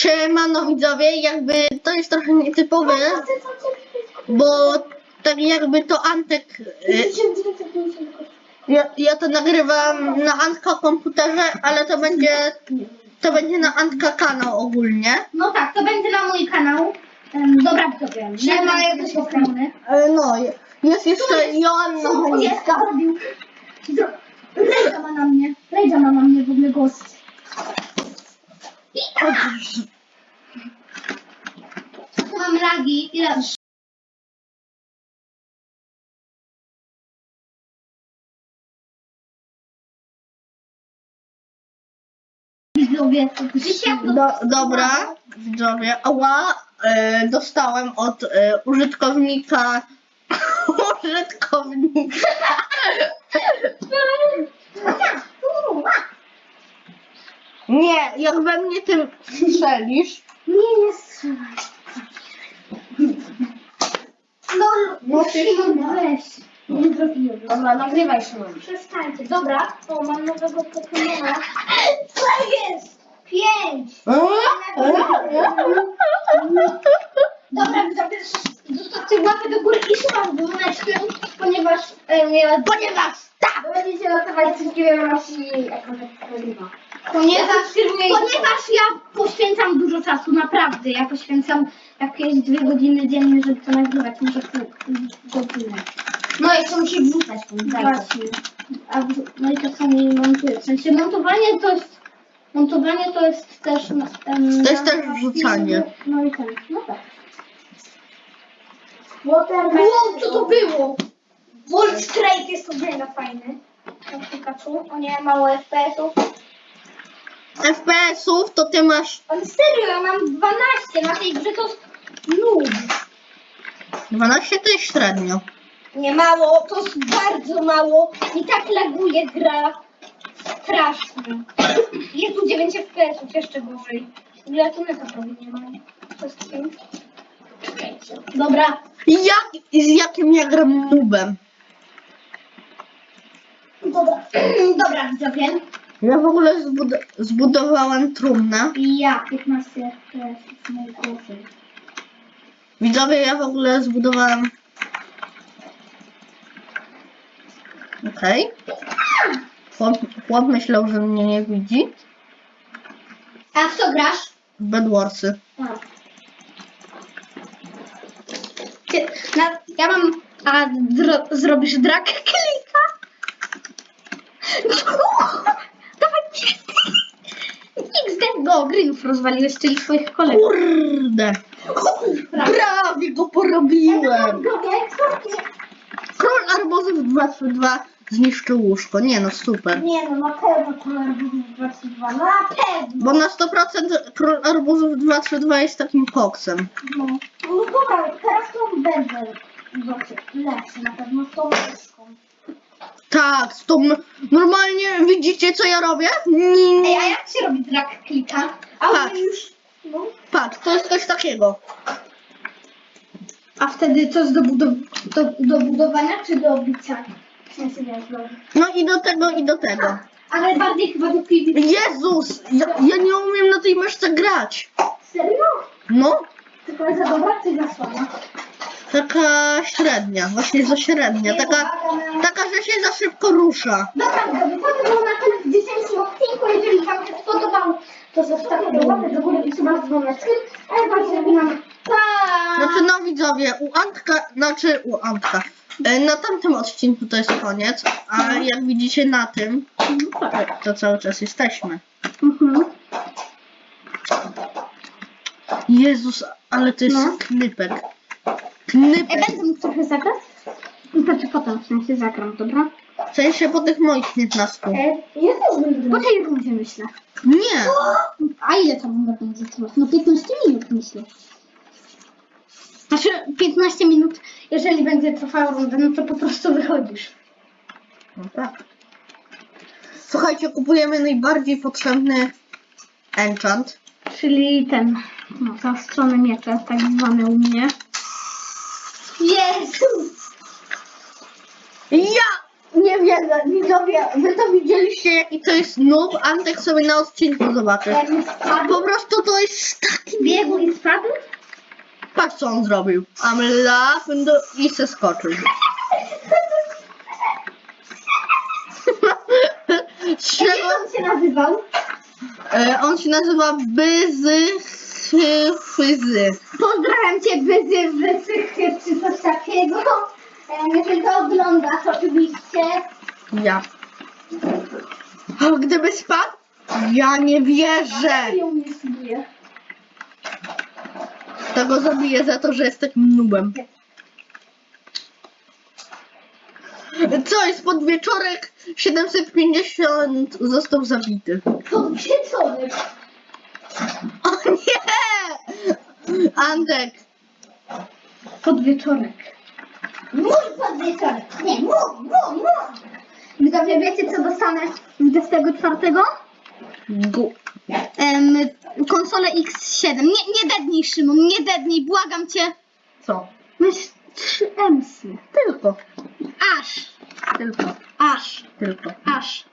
Siemano widzowie, jakby to jest trochę nietypowe, bo tak jakby to Antek, y, ja, ja to nagrywam na Antka komputerze, ale to będzie, to będzie na Antka kanał ogólnie. No tak, to będzie na mój kanał. Em, Dobra, widzowie. Nie ma jakiejś ochrony. E, No, jest jeszcze Joanna Jest. Zro- Rejda ma na mnie. Rejda ma na mnie w ogóle gość. Mam lagi. Ile? Widzowie, Do, dobra, widzowie, ała, e, dostałem od e, użytkownika, użytkownika, nie, jak we mnie tym strzelisz, Nie, nie strzelaj. No, No, ty- Szymon, weź. Nie trafiłem. Dobra, nagrywaj Szymon. Przestańcie. Dobra, o, mam nowego Pokemona. Co jest? Pięć. Dobra, widzowie, zostawcie łapę do góry i słucham dzwoneczkiem, ponieważ e, ja... Ponieważ tak, Będziecie losować wszystkie Rosji Ponieważ, ponieważ ja poświęcam dużo czasu, naprawdę. Ja poświęcam jakieś dwie godziny dziennie, żeby to nagrywać, może pół godziny. No jeszcze musi wrzucać Właśnie. A, w- no i to samo montuję. W sensie montowanie to jest. Montowanie to jest też. Um, To jest też wrzucanie. No i ten. No tak. Watermelon. Wow, co to było? Volt Strike jest to mega fajny. Na Pikachu. O nie, mało FPS-ów. FPS-ów to ty masz Ale serio, ja mam 12 na tej grze to jest noob. 12 to jest średnio. Nie mało, to jest bardzo mało. I tak laguje gra. Strasznie. Jest tu 9 FPS-ów, jeszcze gorzej. Ja tu neta prawie nie mam. Wszystkim. Czekajcie. Dobra. Jak, z jakim ja gram nubem? Dobra. Dobra, widzowie. Ja w ogóle zbud zbudowałem trumnę. I ja 15 FPS najgorzej. Widzowie, ja w ogóle zbudowałem. Okej. Chłop, chłop myślał, że mnie nie widzi. A w co grasz? W Bedwarsy. Ty, na, ja mam. A zro, zrobisz drag klika? XD go, Greenów rozwaliłeś, czyli swoich kolegów. Kurde! Prawie go porobiłem! Król arbuzów 2 zniszczył łóżko. Nie no, super. Nie no, na pewno kolor był 22. No na pewno. Bo na 100% król arbuzów 232 jest takim koksem. No, no dobra, teraz to będę lepszy, lepszy na pewno z tą myszką. Tak, z tą... Normalnie widzicie co ja robię? Mm, Ej, a jak się robi drag klika? A on już, no, Patrz, to jest coś takiego. A wtedy co do, do, do budowania czy do bicia? W sensie wiesz, do... No i do tego, i do tego. Ale bardziej chyba do PvP. Jezus! Ja, ja nie umiem na tej myszce grać. Serio? No, Tylko jest za dobra czy za słaba? Taka średnia, właśnie za średnia. Taka, taka, że się za szybko rusza. Dobra, to by było na tyle w dzisiejszym odcinku. Jeżeli Wam się spodobał, to zostawcie łapę do góry i suba z dzwoneczkiem. A ja Wam żegnam. Pa! Znaczy no widzowie, u Antka, znaczy u Antka. e, Na tamtym odcinku to jest koniec, a jak widzicie na tym, to cały czas jesteśmy. Mhm. Jezus, ale to jest No. knypek. Ej, Knypek. będę mógł trochę zagrać? Znaczy potem, w sensie zagram, dobra? W sensie po tych moich 15. E, ja też będę. Po tej rundzie myślę. Nie. A ile tam będę zatrzymać? No 15 minut myślę. Znaczy 15 minut, jeżeli będzie trwała runda, no to po prostu wychodzisz. No tak. Słuchajcie, kupujemy najbardziej potrzebny enchant. Czyli ten, no zaostrzone miecze, tak zwane u mnie. Jezu! Ja! Nie wierzę, widzowie, wy to widzieliście jaki to jest noob, Antek sobie na odcinku zobaczy. Jakby spadł, Po prostu to jest taki biegł i spadł? Patrz co on zrobił. I'm laughing i se skoczył. Z czego Jak on się nazywał? e, on się nazywa Byzy Fyzy. Pozdrawiam cię, Wyzy, czy coś takiego. E, Jeżeli to oglądasz, oczywiście. Ja. O, gdyby spadł? Ja nie wierzę. I spróbuję. Tego zabiję za to, że jest takim nubem. Co jest podwieczorek 750 został zabity. Podwieczorek. O nie! Antek, Podwieczorek. Mój podwieczorek. Nie, mój, mój, mój. Widzowie, wiecie co dostanę 24? gu. Um, konsolę X7. Nie, nie dednij, Szymon, nie dednij, błagam cię. Co? Masz 3 emsy. Tylko, Aż, tylko, aż, tylko. aż.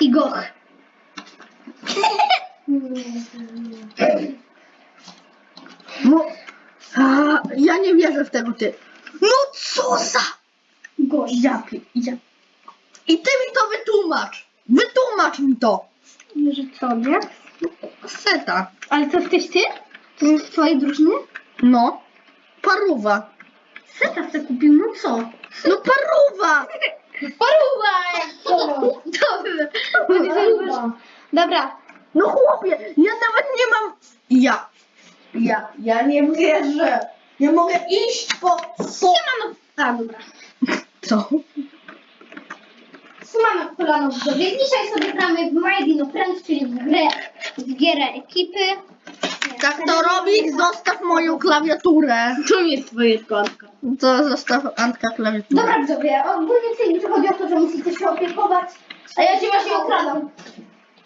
I goch. No, a, ja nie wierzę w tego ty. No co za... Gość. Ja, pi- ja. I ty mi to wytłumacz. Wytłumacz mi to. Że co, nie? Seta. Ale to jesteś ty? To jest z twojej drużyny? No. Paruwa. Seta se kupił, no co? No paruwa. Paruwa! Dobrze. Dobra. No chłopie, ja nawet nie mam... Ja. Ja, nie wierzę. Nie mogę iść po... po... Siemano. A, dobra. Co? Siemano kolano widzowie. Dzisiaj sobie gramy w My Dino Friends, czyli w grę, w gierę ekipy. Tak to robi, zostaw moją klawiaturę. To nie jest twoje szklanka. To zostaw Antka klawiaturę. Dobra widzowie, ogólnie w tej grze chodzi o to, że musicie się opiekować. A ja cię właśnie okradam.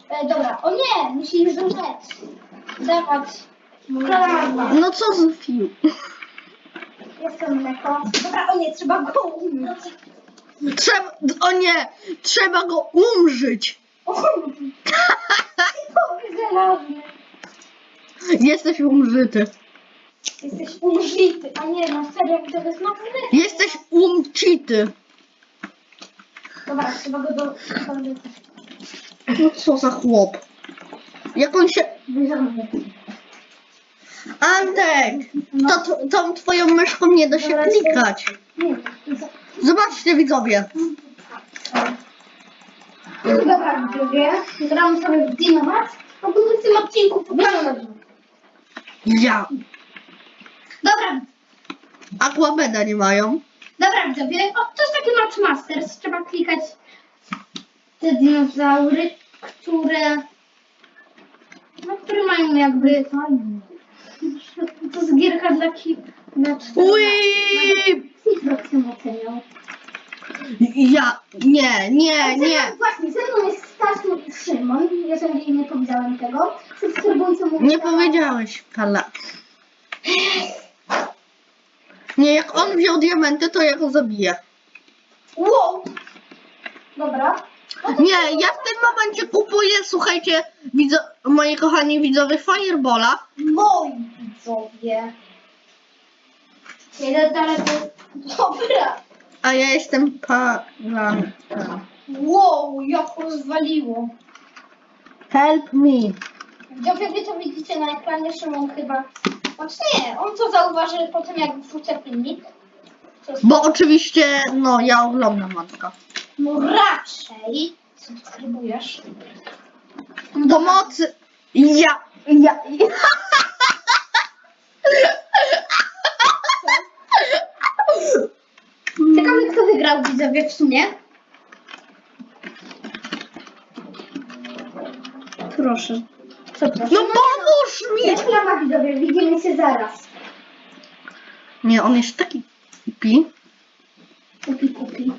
E, dobra, o nie, musisz do rzecz. Dawać. No co z fiu? Jestem mleko. Dobra, o nie, trzeba go umyć. Trzeba... O nie! Trzeba go umrzyć. Żelazny. Jesteś umrzyty. Jesteś umrzyty, a nie, na serio, to jest na Jesteś umcity. Dobra, trzeba go do... No co za chłop. Jak on się... Antek! To, to, tą twoją myszką nie da się klikać. Zobaczcie widzowie. Dobra, widzowie, gramy sobie w Dinomat. Ogólnie w tym odcinku pokażę na dół. Ja. Dobra, Aquabeda nie mają. dobra widzowie, o, to jest taki Match Masters. Trzeba klikać te dinozaury, które... No, które mają jakby... To jest gierka dla ki... Dla Ui! Xboxem oceniał. Ja. Nie, nie, nie. Właśnie, ze mną jest Stasiu i Szymon, jeżeli nie powiedziałem tego. Subskrybujcie mój Nie kanał. powiedziałeś, Kala. Nie, jak on wziął diamenty, to ja go zabiję. Wow! Dobra. Nie, ja w tym momencie kupuję, słuchajcie, widzo, moi kochani widzowie, Firebola. Moi widzowie. Jeden daleko. Dobra. A ja jestem palanta. Wow, jak rozwaliło. Help me. Widzowie, wy to widzicie na ekranie, Szymon chyba. Znaczy nie, on to zauważy po tym, jak wrzucę filmik. Co Bo oczywiście, no, ja oglądam matka. No raczej subskrybujesz. Pomocy. Ja, ja, ja. Ciekawe, kto wygrał widzowie w sumie. Proszę. Co proszę? No pomóż mi! Reklama widzowie, widzimy się zaraz. Nie, on jest taki pi. Kupi, kupi.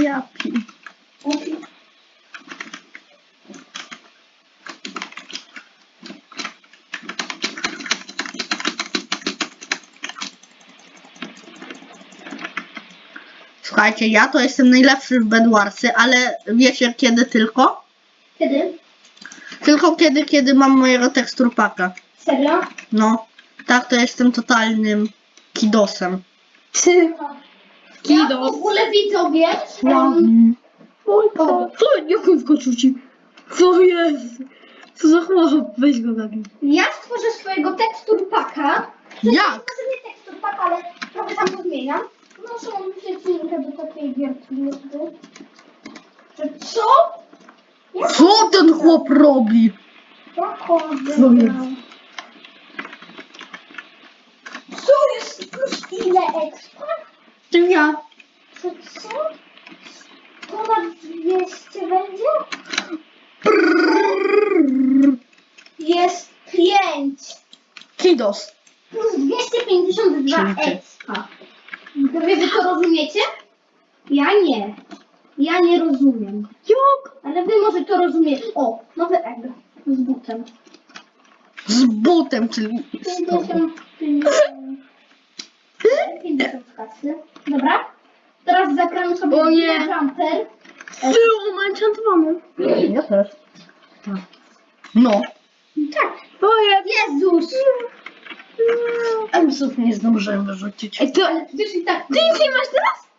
Ja pi. Kupi. Słuchajcie, ja to jestem najlepszy w Bedwarsy, ale wiecie kiedy tylko? Kiedy? Tylko kiedy, kiedy mam mojego teksturpaka. Serio? No, tak to jestem totalnym kidosem. Ja w ogóle widzowie. No. em, Oj, co? Co? Jak on skoczył ci? Co jest? Co za chłop? Weź go taki. Ja stworzę swojego teksturpaka. Jak? Może nie teksturpak, ale trochę tam to zmieniam. Mu wziąć linkę do takiej. Że co? Co ten chłop robi? Jaką Co jest? Co jest plus ile expa? To ja. To co? Ponad 200 będzie? Jest 5 Kidos. plus 252 Czyli ty. expa. To wy to rozumiecie? Ja nie. Ja nie rozumiem. Jak? Ale wy może to rozumiecie. O, nowy egg z butem. Z butem, czyli z tobą. 50, 50, 50 kasy. Dobra. Teraz zagram sobie O nie. jumper. Ty, on ma enchantowany. Ja też. No. Tak. Jest. Jezus! Emsów nie zdążyłem wyrzucić. Ej, to... I tak. Ty nic nie masz teraz?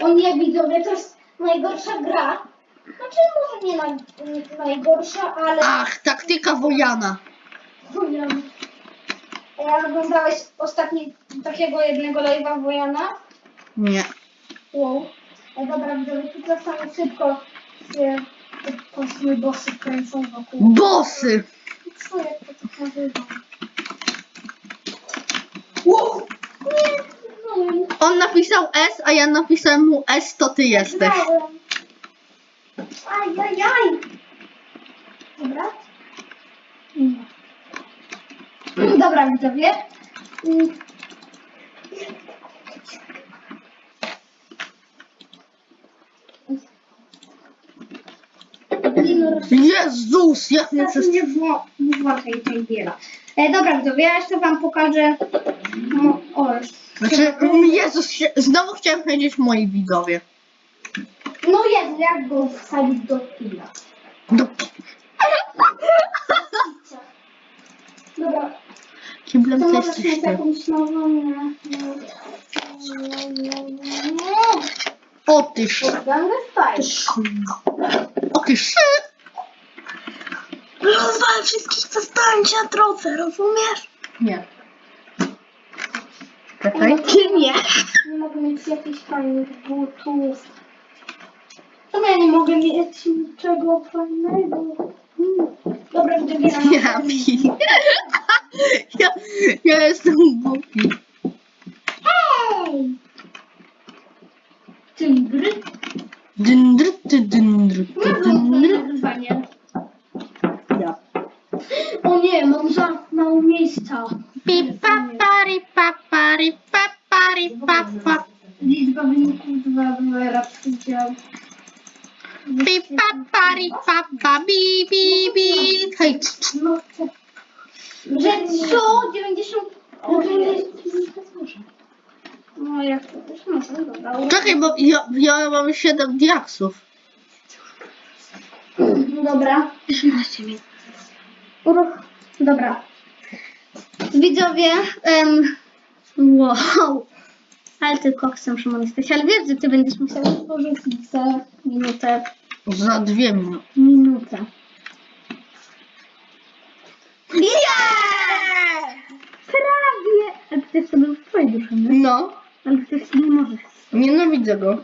On nie widzowie, to jest najgorsza gra. Znaczy może nie naj, najgorsza, ale... Ach, taktyka Wojana. Wojana. Ja oglądałeś ostatni takiego jednego live'a Wojana? Nie. Wow. E, dobra, widzowie, tu czasami szybko się te kosmy bossy kręcą wokół. Bosy. Co jak to tak nazywa? Wow. Nie, no nie. On napisał S, a ja napisałem mu S, to ty jesteś. Grałem. Ajajaj. Dobra. Nie. Dobra, widzowie. Jezus, jak mnie przez... nie wło- nie włączaj tej giera. E, dobra, widzowie, ja jeszcze wam pokażę. No, o. Znaczy, Jezus, znowu chciałem powiedzieć moi widzowie. No jest, jak go wsadzić do killa. Do Dobra, kiblem to to nie, nie, nie. O ty sz... O ty sz... Rozwal wszystkich, co na drodze, rozumiesz? Nie. Czekaj. Ty nie. Nie mogę mieć jakichś fajnych butów. Czemu ja nie mogę mieć niczego fajnego? Hmm. Dobra, wybieram. Ja. Ja, ja jestem głupi. Hej! Tymbry? Dyndry, ty dyndry, ty Nie dyndry. mam wyzwanie. Ja. O nie, mam za mało miejsca. Pi pa pari pa pari pa pari pa pa. Liczba wyników 2 była raz udział. Pi pa pari pa pa bi bi bi. Hej, No? Że co? 90... O, nie. No jak to też może, dobra. czekaj, bo ja, ja mam 7 diaksów. Dobra. 18 minut. Uruch. Dobra. Widzowie, em, wow. Ale ty koksem Szymon jesteś, ale wiesz, że ty będziesz musiał porzucić za minutę. Za dwie minuty. Minutę. Prawie! A przecież to był w twojej duszy, nie? No, Ale przecież nie możesz. nienawidzę go.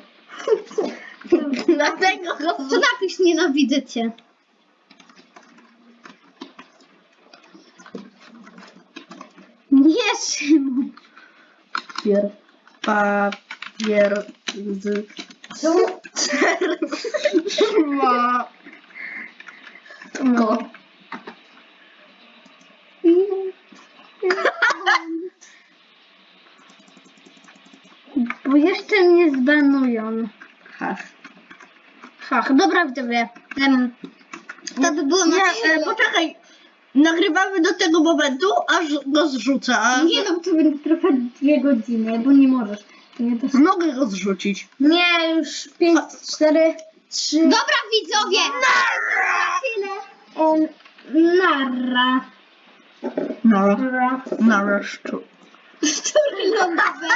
Dlatego go... To napisz nienawidzę cię. Nie, Szymon. Pier... Papier... Z... Co? Ma... Go. Bo jeszcze mnie zbanują. Hach. Hach, dobra widzowie. Um, to by było na Nie, tyle. e, poczekaj. nagrywamy do tego momentu, aż go zrzucę. A Nie no, to będzie trwać dwie godziny, bo nie możesz. To nie to Mogę go zrzucić. Nie, już 5, 4, 3. Dobra widzowie! tyle. Um, narra. No, Narra. nareszcie. Lądowe.